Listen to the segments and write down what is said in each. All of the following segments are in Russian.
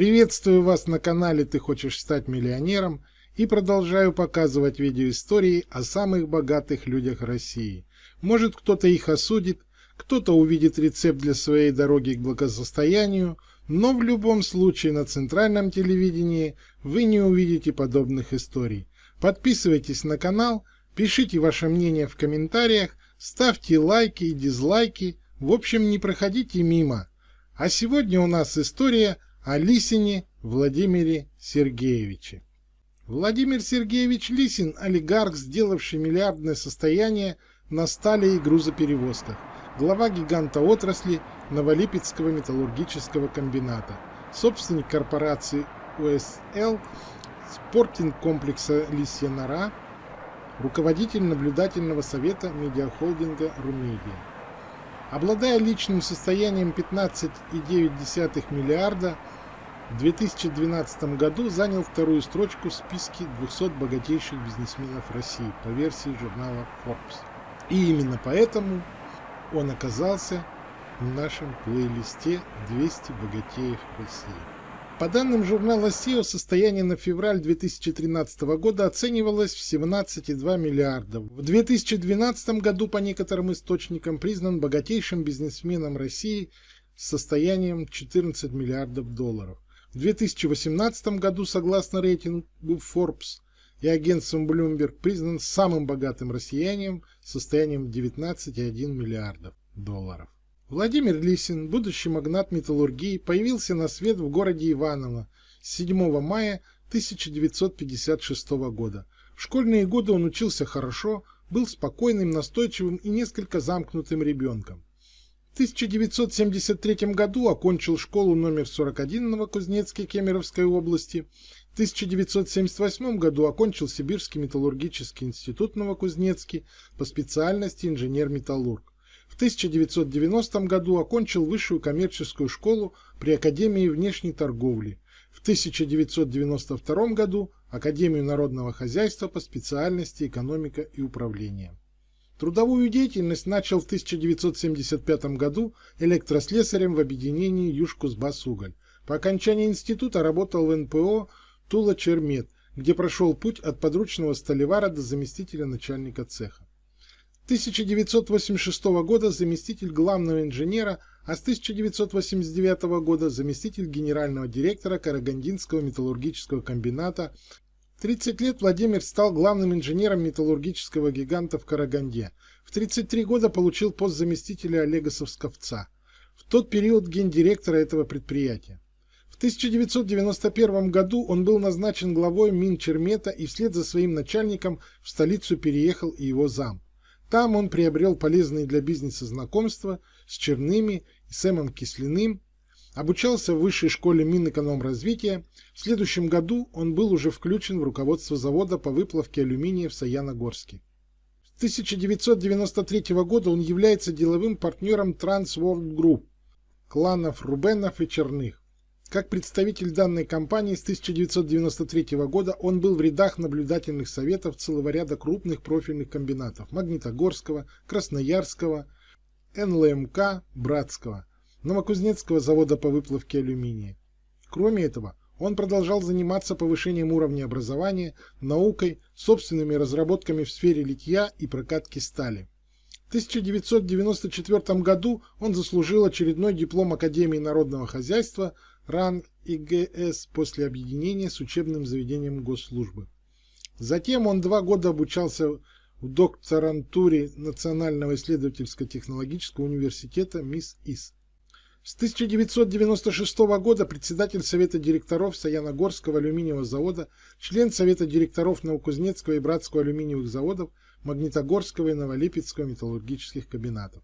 Приветствую вас на канале «Ты хочешь стать миллионером» и продолжаю показывать видеоистории о самых богатых людях России. Может кто-то их осудит, кто-то увидит рецепт для своей дороги к благосостоянию, но в любом случае на центральном телевидении вы не увидите подобных историй. Подписывайтесь на канал, пишите ваше мнение в комментариях, ставьте лайки и дизлайки, в общем не проходите мимо. А сегодня у нас история о Лисине Владимире Сергеевиче. Владимир Сергеевич Лисин – олигарх, сделавший миллиардное состояние на стали и грузоперевозках, глава гиганта отрасли Новолипецкого металлургического комбината, собственник корпорации УСЛ, спортинг-комплекса «Лисья нора», руководитель наблюдательного совета медиахолдинга «Румедия». Обладая личным состоянием 15,9 миллиарда, в 2012 году занял вторую строчку в списке 200 богатейших бизнесменов России по версии журнала Forbes. И именно поэтому он оказался в нашем плейлисте 200 богатеев России. По данным журнала SEO, состояние на февраль 2013 года оценивалось в 17,2 миллиарда. В 2012 году по некоторым источникам признан богатейшим бизнесменом России с состоянием 14 миллиардов долларов. В 2018 году, согласно рейтингу Forbes и агентством Bloomberg, признан самым богатым россиянином с состоянием 19,1 миллиардов долларов. Владимир Лисин, будущий магнат металлургии, появился на свет в городе Иваново 7 мая 1956 года. В школьные годы он учился хорошо, был спокойным, настойчивым и несколько замкнутым ребенком. В 1973 году окончил школу номер 41 в Новокузнецке Кемеровской области. В 1978 году окончил Сибирский металлургический институт в Новокузнецке по специальности инженер-металлург. В 1990 году окончил высшую коммерческую школу при Академии внешней торговли. В 1992 году Академию народного хозяйства по специальности экономика и управление. Трудовую деятельность начал в 1975 году электрослесарем в объединении Южкузбассуголь. По окончании института работал в НПО Тула-Чермет, где прошел путь от подручного столевара до заместителя начальника цеха. 1986 года заместитель главного инженера, а с 1989 года заместитель генерального директора Карагандинского металлургического комбината. 30 лет Владимир стал главным инженером металлургического гиганта в Караганде. В 33 года получил пост заместителя Олега Совсковца. В тот период гендиректора этого предприятия. В 1991 году он был назначен главой Минчермета и вслед за своим начальником в столицу переехал и его зам. Там он приобрел полезные для бизнеса знакомства с Черными и Сэмом Кислиным, обучался в высшей школе Минэкономразвития. В следующем году он был уже включен в руководство завода по выплавке алюминия в Саяногорске. С 1993 года он является деловым партнером Trans World Group, кланов Рубенов и Черных. Как представитель данной компании с 1993 года он был в рядах наблюдательных советов целого ряда крупных профильных комбинатов Магнитогорского, Красноярского, НЛМК, Братского, Новокузнецкого завода по выплавке алюминия. Кроме этого, он продолжал заниматься повышением уровня образования, наукой, собственными разработками в сфере литья и прокатки стали. В 1994 году он заслужил очередной диплом Академии народного хозяйства – ранг ИГС после объединения с учебным заведением госслужбы. Затем он два года обучался в докторантуре Национального исследовательско-технологического университета МИС-ИС. С 1996 года председатель Совета директоров Саяногорского алюминиевого завода, член Совета директоров Новокузнецкого и Братского алюминиевых заводов, Магнитогорского и Новолипецкого металлургических комбинатов.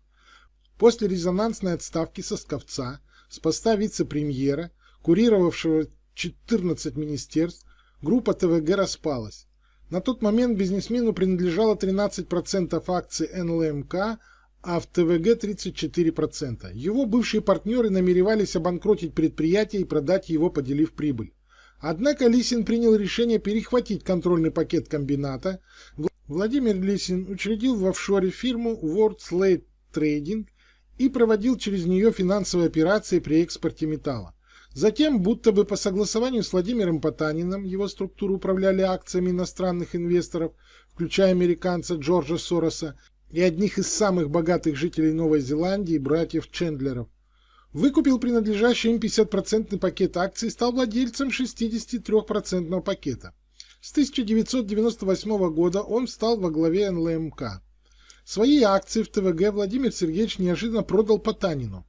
После резонансной отставки Сосковца с поста вице-премьера, курировавшего 14 министерств, группа ТВГ распалась. На тот момент бизнесмену принадлежало 13% акций НЛМК, а в ТВГ 34%. Его бывшие партнеры намеревались обанкротить предприятие и продать его, поделив прибыль. Однако Лисин принял решение перехватить контрольный пакет комбината. Владимир Лисин учредил в офшоре фирму World Slate Trading и проводил через нее финансовые операции при экспорте металла. Затем, будто бы по согласованию с Владимиром Потаниным, его структуру управляли акциями иностранных инвесторов, включая американца Джорджа Сороса и одних из самых богатых жителей Новой Зеландии, братьев Чендлеров. Выкупил принадлежащий им 50% пакет акций и стал владельцем 63% пакета. С 1998 года он стал во главе НЛМК. Свои акции в ТВГ Владимир Сергеевич неожиданно продал Потанину.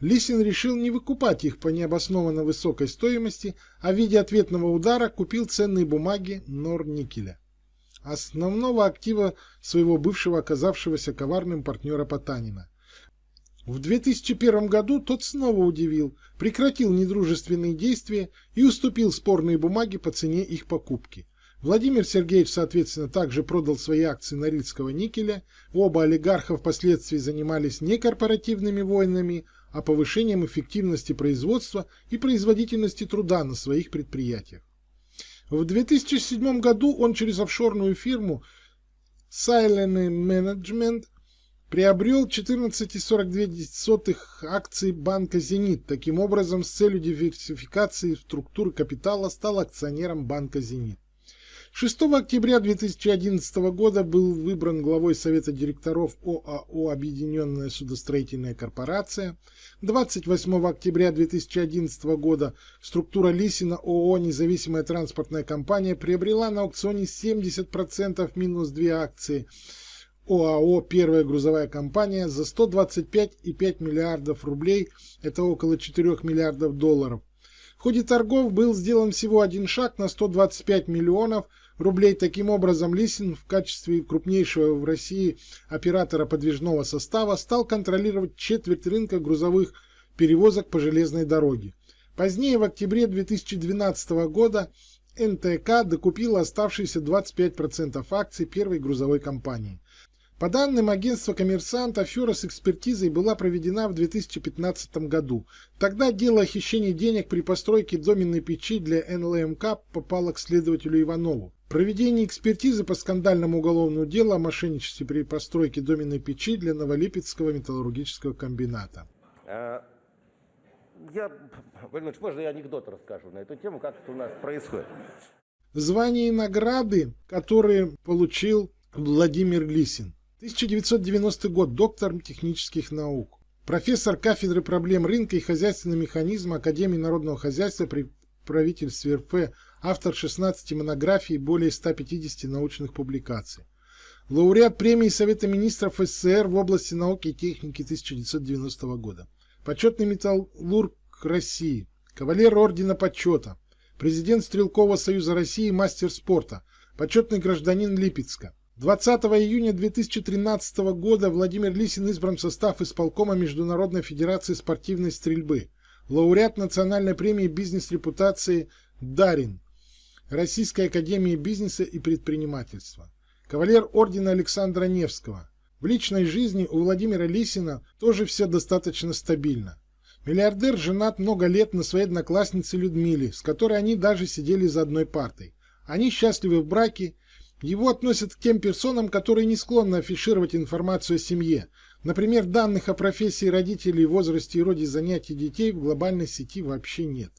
Лисин решил не выкупать их по необоснованно высокой стоимости, а в виде ответного удара купил ценные бумаги Норникеля, основного актива своего бывшего оказавшегося коварным партнера Потанина. В 2001 году тот снова удивил, прекратил недружественные действия и уступил спорные бумаги по цене их покупки. Владимир Сергеевич, соответственно, также продал свои акции Норильского никеля. Оба олигарха впоследствии занимались не корпоративными войнами, а повышением эффективности производства и производительности труда на своих предприятиях. В 2007 году он через офшорную фирму Silent Management приобрел 14,42 акций банка «Зенит». Таким образом, с целью диверсификации структуры капитала стал акционером банка «Зенит». 6 октября 2011 года был выбран главой Совета директоров ОАО «Объединенная судостроительная корпорация». 28 октября 2011 года структура Лисина ООО «Независимая транспортная компания» приобрела на аукционе 70% минус 2 акции ОАО «Первая грузовая компания» за 125,5 миллиардов рублей, это около 4 миллиардов долларов. В ходе торгов был сделан всего один шаг на 125 миллионов рублей. Таким образом, Лисин в качестве крупнейшего в России оператора подвижного состава стал контролировать четверть рынка грузовых перевозок по железной дороге. Позднее, в октябре 2012 года, НТК докупила оставшиеся 25% акций первой грузовой компании. По данным агентства «Коммерсант», афера с экспертизой была проведена в 2015 году. Тогда дело о хищении денег при постройке доменной печи для НЛМК попало к следователю Иванову. Проведение экспертизы по скандальному уголовному делу о мошенничестве при постройке доменной печи для Новолипецкого металлургического комбината. А, я, Владимир можно я анекдот расскажу на эту тему, как это у нас происходит? Звания и награды, которые получил Владимир Лисин. 1990 год, доктор технических наук. Профессор кафедры проблем рынка и хозяйственного механизма Академии народного хозяйства при правительстве РФ, автор 16 монографий и более 150 научных публикаций. Лауреат премии Совета министров СССР в области науки и техники 1990 года. Почетный металлург России. Кавалер Ордена Почета. Президент Стрелкового союза России, мастер спорта. Почетный гражданин Липецка. 20 июня 2013 года Владимир Лисин избран в состав исполкома Международной Федерации спортивной стрельбы, лауреат национальной премии бизнес-репутации «Дарин», Российской академии бизнеса и предпринимательства, кавалер ордена Александра Невского. В личной жизни у Владимира Лисина тоже все достаточно стабильно. Миллиардер женат много лет на своей однокласснице Людмиле, с которой они даже сидели за одной партой. Они счастливы в браке его относят к тем персонам, которые не склонны афишировать информацию о семье, например, данных о профессии родителей, возрасте и роде занятий детей в глобальной сети вообще нет.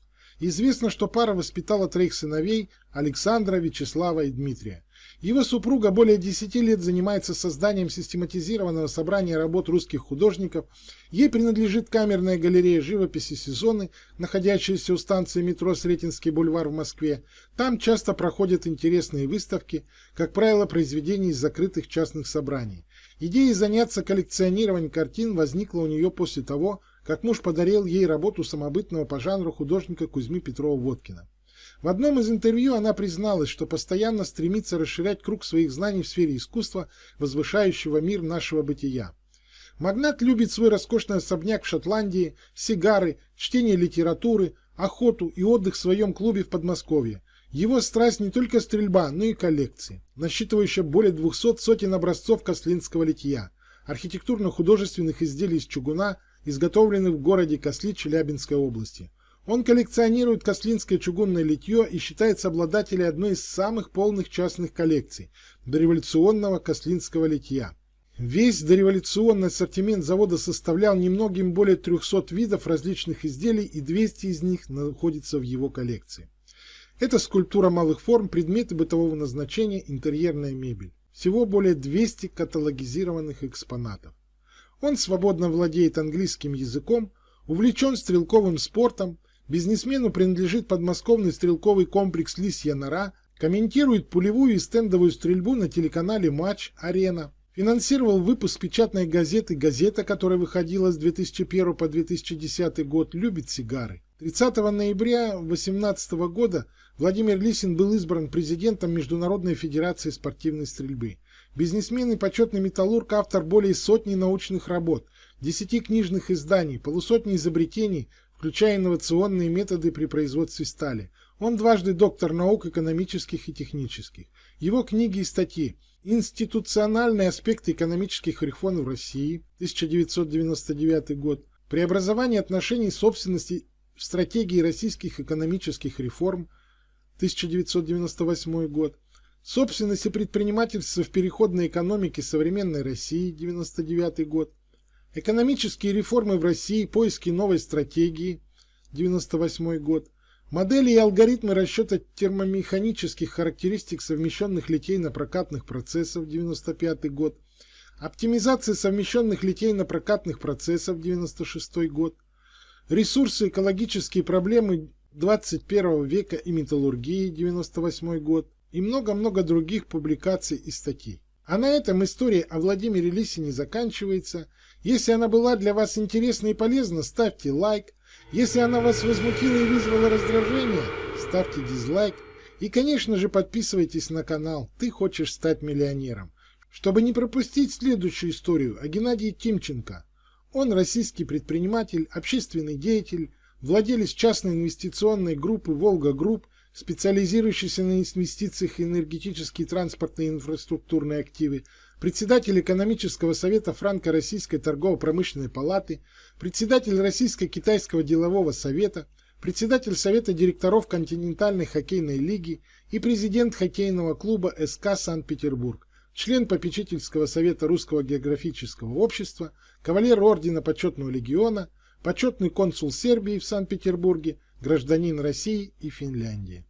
Известно, что пара воспитала троих сыновей Александра, Вячеслава и Дмитрия. Его супруга более 10 лет занимается созданием систематизированного собрания работ русских художников. Ей принадлежит камерная галерея живописи «Сезоны», находящаяся у станции метро Сретенский бульвар в Москве. Там часто проходят интересные выставки, как правило, произведений из закрытых частных собраний. Идея заняться коллекционированием картин возникла у нее после того, как муж подарил ей работу самобытного по жанру художника Кузьмы Петрова-Водкина. В одном из интервью она призналась, что постоянно стремится расширять круг своих знаний в сфере искусства, возвышающего мир нашего бытия. Магнат любит свой роскошный особняк в Шотландии, сигары, чтение литературы, охоту и отдых в своем клубе в Подмосковье. Его страсть не только стрельба, но и коллекции, насчитывающая более 200 сотен образцов кослинского литья, архитектурно-художественных изделий из чугуна, изготовленных в городе Косли Челябинской области. Он коллекционирует кослинское чугунное литье и считается обладателем одной из самых полных частных коллекций – дореволюционного кослинского литья. Весь дореволюционный ассортимент завода составлял немногим более 300 видов различных изделий и 200 из них находятся в его коллекции. Это скульптура малых форм, предметы бытового назначения, интерьерная мебель. Всего более 200 каталогизированных экспонатов. Он свободно владеет английским языком, увлечен стрелковым спортом, бизнесмену принадлежит подмосковный стрелковый комплекс «Лисья нора», комментирует пулевую и стендовую стрельбу на телеканале «Матч Арена», финансировал выпуск печатной газеты «Газета», которая выходила с 2001 по 2010 год, любит сигары. 30 ноября 2018 года Владимир Лисин был избран президентом Международной Федерации спортивной стрельбы. Бизнесмен и почетный металлург, автор более сотни научных работ, десяти книжных изданий, полусотни изобретений, включая инновационные методы при производстве стали. Он дважды доктор наук экономических и технических. Его книги и статьи «Институциональные аспекты экономических реформ в России» 1999 год, «Преобразование отношений собственности в стратегии российских экономических реформ» 1998 год, Собственность и предпринимательство в переходной экономике современной России, 99 год. Экономические реформы в России, поиски новой стратегии, 98 год. Модели и алгоритмы расчета термомеханических характеристик совмещенных литейно-прокатных процессов, 95 год. Оптимизация совмещенных литейно-прокатных процессов, 96 год. Ресурсы, экологические проблемы 21 века и металлургии, 98 год и много-много других публикаций и статей. А на этом история о Владимире Лисине заканчивается. Если она была для вас интересна и полезна, ставьте лайк. Если она вас возмутила и вызвала раздражение, ставьте дизлайк. И, конечно же, подписывайтесь на канал «Ты хочешь стать миллионером», чтобы не пропустить следующую историю о Геннадии Тимченко. Он российский предприниматель, общественный деятель, владелец частной инвестиционной группы «Волга Групп», специализирующийся на инвестициях энергетические, транспортные и инфраструктурные активы, председатель экономического совета Франко-Российской торгово-промышленной палаты, председатель Российско-Китайского делового совета, председатель совета директоров континентальной хоккейной лиги и президент хоккейного клуба СКА Санкт-Петербург, член попечительского совета Русского географического общества, кавалер ордена почетного легиона, почетный консул Сербии в Санкт-Петербурге, гражданин России и Финляндии.